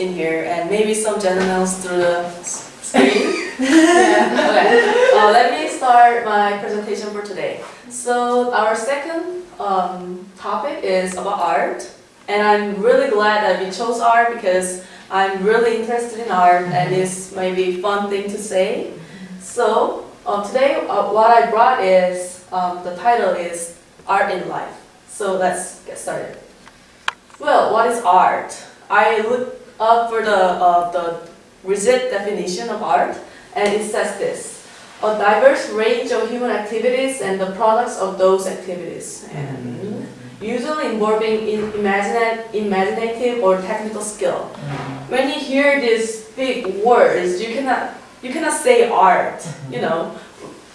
in here and maybe some generals through the screen. Yeah. Okay, uh, let me start my presentation for today. So our second um, topic is about art, and I'm really glad that we chose art because I'm really interested in art and it's maybe fun thing to say. So uh, today uh, what I brought is um, the title is Art in Life. So let's get started. Well, what is art? I looked up for the uh, the rigid definition of art, and it says this: a diverse range of human activities and the products of those activities, and mm-hmm. usually involving in imagina- imaginative or technical skill. Mm-hmm. When you hear these big words, you cannot you cannot say art. Mm-hmm. You know,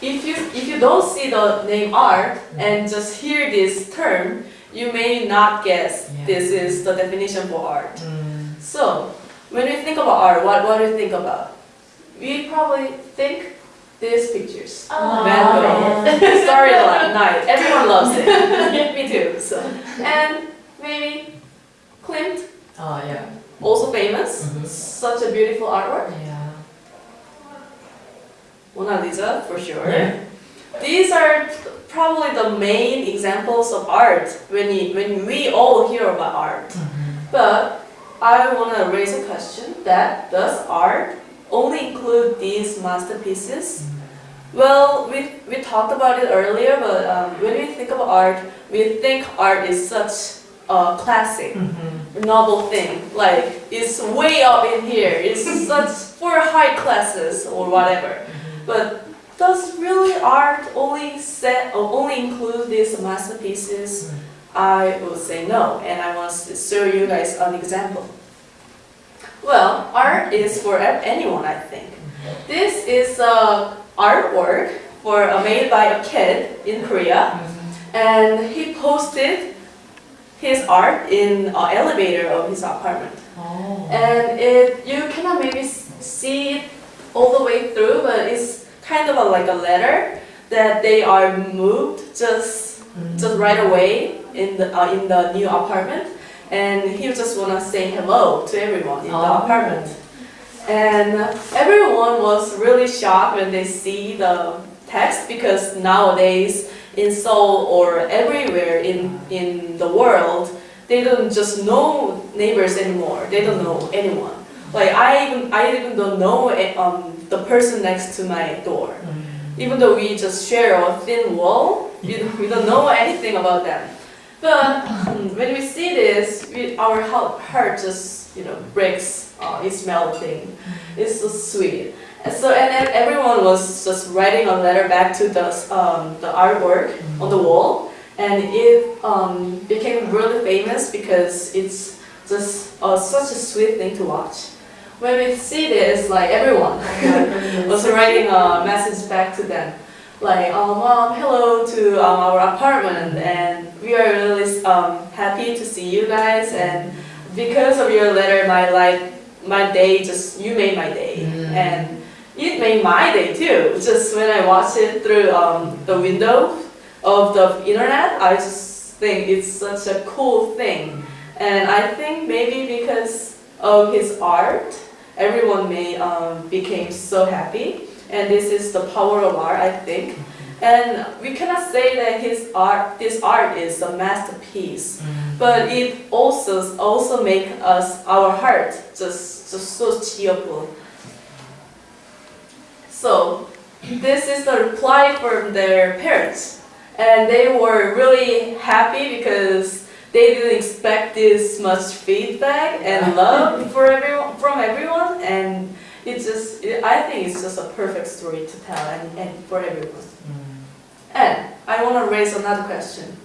if you if you don't see the name art and just hear this term, you may not guess Yeah. this is the definition for art. So, when we think about art, what, what do you think about? We probably think these pictures. Oh. Van Gogh, Starry Night, everyone loves it. Me too. So, and maybe Klimt, Oh yeah. also famous. Mhm. Such a beautiful artwork. Yeah. Mona Lisa, for sure. Yeah. These are probably the main examples of art when, you, when we all hear about art. But I want to raise a question that does art only include these masterpieces? Well, we, we talked about it earlier, but um, when we think of art, we think art is such a classic, mm-hmm. novel thing. Like, it's way up in here, it's such for high classes or whatever. Mm-hmm. But does really art only set or only include these masterpieces? Mm-hmm. I would say no, and I want to show you guys an example. Well, art is for anyone, I think. This is a artwork for uh, made by a kid in Korea, and he posted his art in an elevator of his apartment. Oh. And it you cannot maybe see it all the way through, but it's kind of a, like a letter that they are moved just just right away in the uh, in the new apartment, and he just wanna say hello to everyone in the Oh. apartment. And everyone was really shocked when they see the text because nowadays in Seoul or everywhere in in the world, they don't just know neighbors anymore. They don't know anyone. Like I even I even don't know eh, um, the person next to my door. Even though we just share a thin wall, we don't, we don't know anything about them. But mm, when we see this, we, our heart, just you know breaks. Uh, it's melting. It's so sweet. And so and then everyone was just writing a letter back to the um, the artwork on the wall, and it um, became really famous because it's just uh, such a sweet thing to watch. When we see this, like everyone was writing a message back to them, like, oh, mom, hello to um, our apartment, and we are really um, happy to see you guys, and because of your letter, my life, my day, just you made my day, Mm. and it made my day too. Just when I watch it through um, the window of the internet, I just think it's such a cool thing, and I think maybe because of his art, everyone may um, became so happy, and this is the power of art, I think. And we cannot say that his art, this art is a masterpiece, mm. but it also also make us our heart just just so cheerful. So this is the reply from their parents, and they were really happy because they didn't expect this much feedback and love for everyone from everyone, and it just I think it's just a perfect story to tell and, and for everyone. Mm. And I want to raise another question.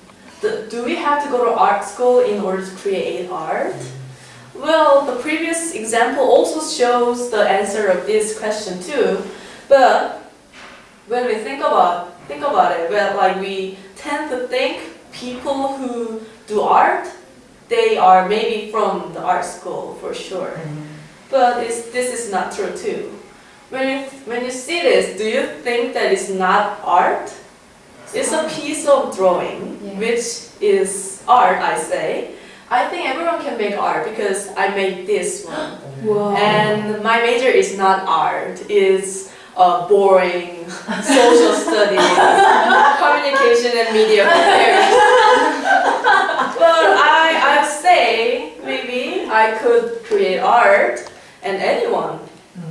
Do, do we have to go to art school in order to create art? Well, the previous example also shows the answer of this question too. But when we think about think about it, well, like we tend to think people who do art, they are maybe from the art school for sure. Mm-hmm. But it's, this is not true too. When you, when you see this, do you think that it's not art? It's a piece of drawing, Yeah. which is art, I say. I think everyone can make art because I made this one. Wow. And my major is not art, it's uh, boring social studies, communication and media affairs. but I, I say maybe I could create art and anyone,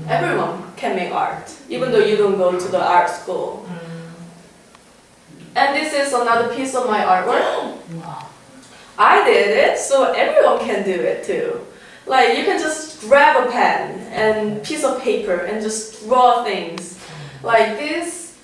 everyone can make art, even though you don't go to the art school. And this is another piece of my artwork. Wow. I did it, so everyone can do it too. Like you can just grab a pen and piece of paper and just draw things. Like this,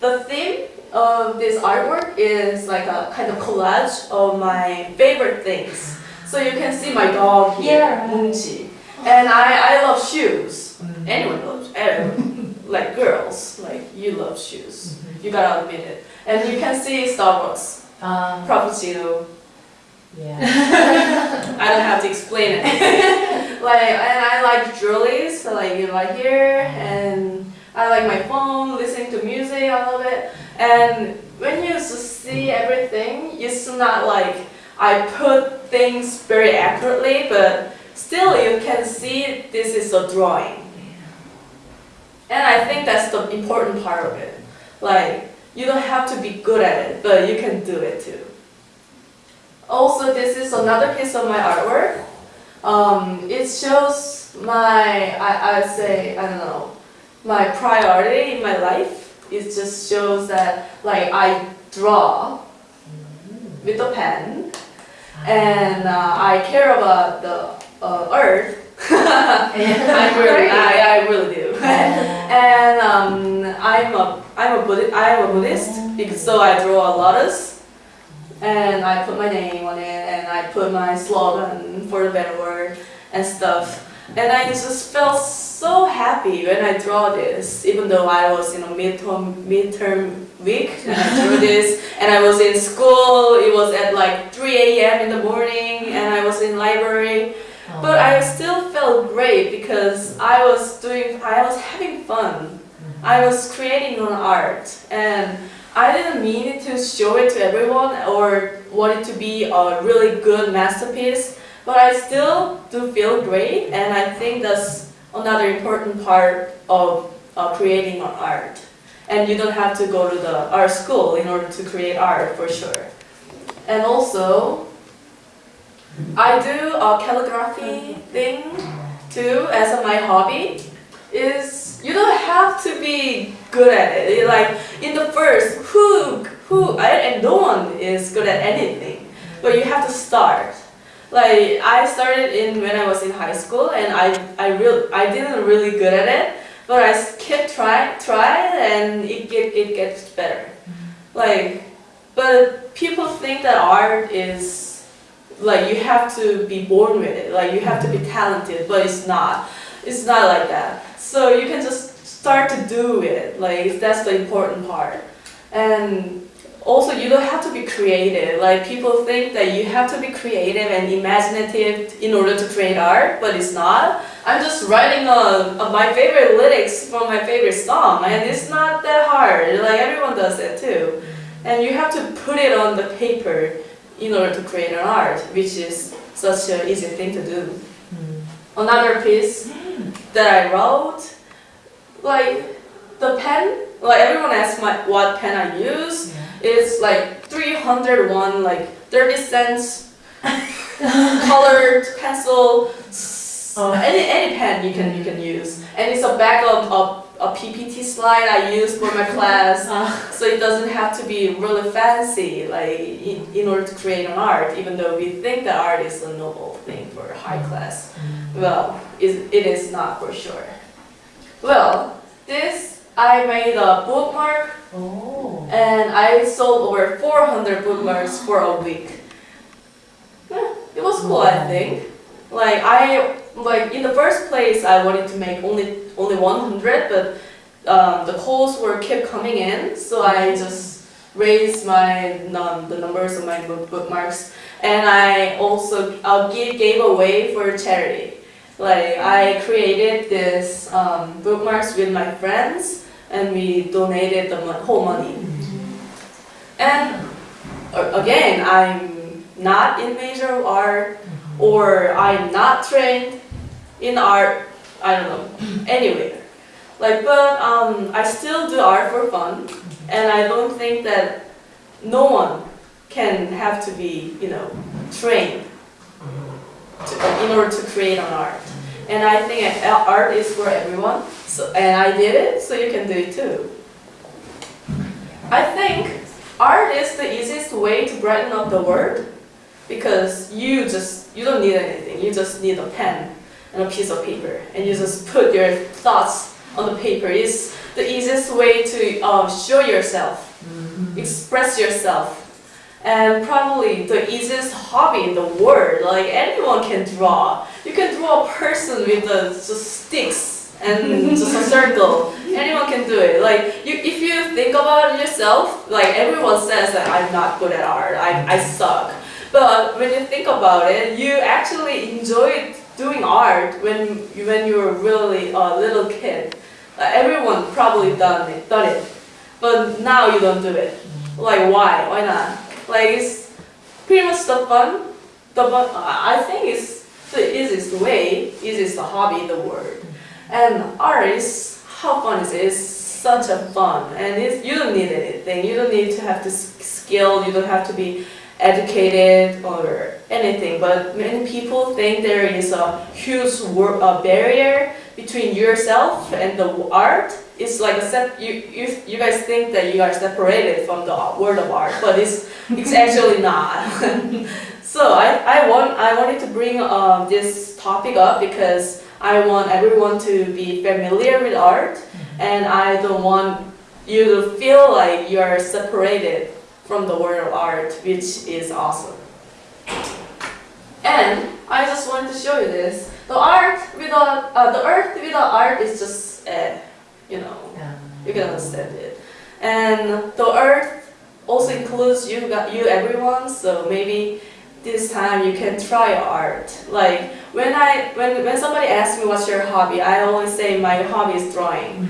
the theme of this artwork is like a kind of collage of my favorite things. So you can see my dog here, Yeah. Munchi. And I, I love shoes. Anyone loves, everyone. Like girls, like you love shoes. Mm-hmm. You gotta admit it. And you can see Starbucks, Um, Frappuccino, yeah. I don't have to explain it. like, and I like jewelry, so like you like here, mm-hmm. and I like my phone, listening to music, I love it. And when you see mm-hmm. everything, it's not like I put things very accurately, but still you can see this is a drawing. And I think that's the important part of it. Like, you don't have to be good at it, but you can do it too. Also, this is another piece of my artwork. Um, it shows my, I, I say, I don't know, my priority in my life. It just shows that, like, I draw with a pen, and uh, I care about the uh, earth. I really, I, I really do. and um, I'm a, I'm a Buddhist, I'm a Buddhist, because so I draw a lotus, and I put my name on it, and I put my slogan for the better word and stuff. And I just felt so happy when I draw this, even though I was in a midterm midterm week and I drew this, and I was in school. It was at like 3 a.m. in the morning, and I was in library. But I still felt great because I was doing, I was having fun. I was creating an art and I didn't mean to show it to everyone or want it to be a really good masterpiece, but I still do feel great and I think that's another important part of uh, creating an art. And you don't have to go to the art school in order to create art for sure. And also, I do a calligraphy thing too as my hobby. Is you don't have to be good at it. Like in the first, who who I, and no one is good at anything, but you have to start. Like I started in when I was in high school, and I I real I didn't really good at it, but I kept trying trying, and it get it gets better. Like, but people think that art is like you have to be born with it. Like you have to be talented but it's not. It's not like that. So you can just start to do it. Like that's the important part. And also you don't have to be creative. Like people think that you have to be creative and imaginative in order to create art but it's not. I'm just writing a, a, my favorite lyrics from my favorite song and it's not that hard. Like everyone does it too. And you have to put it on the paper in order to create an art, which is such an easy thing to do. Hmm. Another piece hmm. that I wrote, like the pen, like everyone asks my what pen I use. It's like 301, like 30 cents colored pencil. Oh. Any, any pen you can you can use, and it's a backup of a PPT slide I use for my class. Uh-huh. So it doesn't have to be really fancy, like in, in order to create an art, even though we think that art is a noble thing for high mm-hmm. class. Mm-hmm. Well, it, it is not for sure. Well, this I made a bookmark Oh. and I sold over 400 bookmarks for a week. Yeah, it was cool, I think. Like I like in the first place, I wanted to make only only 100, but um, the calls were kept coming in, so I just raised my num- the numbers of my bookmarks, and I also uh, give, gave away for charity. Like I created this um, bookmarks with my friends, and we donated the whole money. And again, I'm not in major art or I'm not trained in art, I don't know, anywhere. Like, but um, I still do art for fun, and I don't think that no one can have to be, you know, trained to, in order to create an art. And I think art is for everyone, so, and I did it, so you can do it too. I think art is the easiest way to brighten up the world because you just you don't need anything. You just need a pen and a piece of paper, and you just put your thoughts on the paper. It's the easiest way to uh, show yourself, express yourself, and probably the easiest hobby in the world. Like anyone can draw. You can draw a person with the just sticks and just a circle. Anyone can do it. Like you, if you think about it yourself, like everyone says that I'm not good at art. I, I suck. But when you think about it, you actually enjoyed doing art when you, when you were really a little kid. Everyone probably done it, done it. But now you don't do it. Like why? Why not? Like it's pretty much the fun. The fun. I think it's the easiest way, easiest hobby in the world. And art is how fun is it? It's such a fun, and you don't need anything. You don't need to have to skill. You don't have to be educated or anything. But many people think there is a huge uh, barrier between yourself and the art. It's like a you, you you guys think that you are separated from the world of art, but it's it's actually not. so I, I want I wanted to bring um, this topic up because I want everyone to be familiar with art, and I don't want you to feel like you are separated from the world of art, which is awesome. And I just wanted to show you this. The art without uh, the earth without art is just eh, you know you can understand it. And the earth also includes you, you, everyone. So maybe this time you can try art. Like when I when when somebody asks me what's your hobby, I always say my hobby is drawing.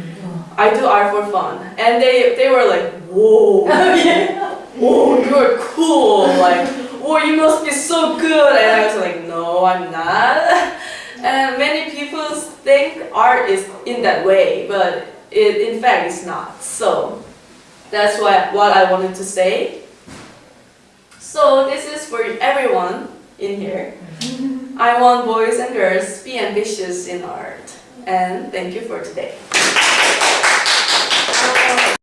I do art for fun, and they they were like, whoa, Oh, whoa, you're cool. Like, oh, you must be so good. And I was like, no, I'm not. And many people think art is in that way, but it in fact is not. So that's what what I wanted to say. So this is for everyone in here. Mm-hmm. I want boys and girls be ambitious in art. And thank you for today. Oh.